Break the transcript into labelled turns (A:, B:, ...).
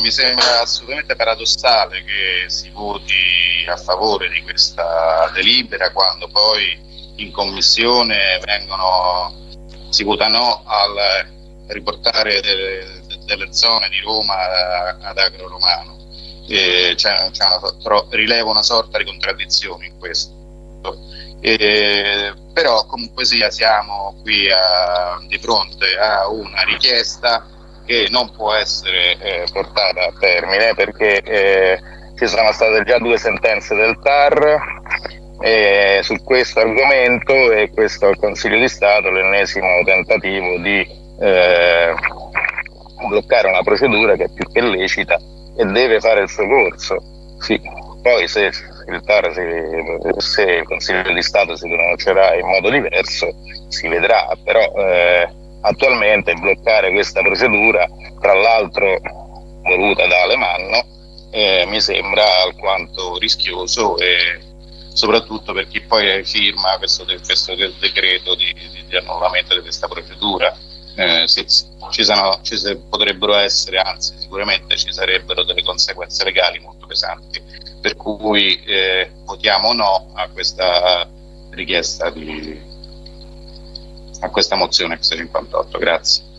A: mi sembra assolutamente paradossale che si voti a favore di questa delibera quando poi in commissione vengono, si vota no al riportare delle, delle zone di Roma ad Agro Romano. Eh, c'è, c'è una, tro, rileva una sorta di contraddizione in questo. Eh, però comunque sia siamo qui a, di fronte a una richiesta che non può essere eh, portata a termine perché eh, ci sono state già due sentenze del TAR eh, su questo argomento e questo Consiglio di Stato l'ennesimo tentativo di eh, bloccare una procedura che è più che lecita e deve fare il suo corso. Sì, poi se il TAR, si, se il Consiglio di Stato si pronuncerà in modo diverso, si vedrà, però eh, attualmente bloccare questa procedura, tra l'altro voluta da Alemanno, eh, mi sembra alquanto rischioso e soprattutto per chi poi firma questo, questo decreto di, di, di, annullamento di questa procedura. Eh, sì, ci, sono, ci potrebbero essere, anzi sicuramente ci sarebbero delle conseguenze legali molto pesanti, per cui eh, votiamo no a questa richiesta di, a questa mozione X58. Grazie.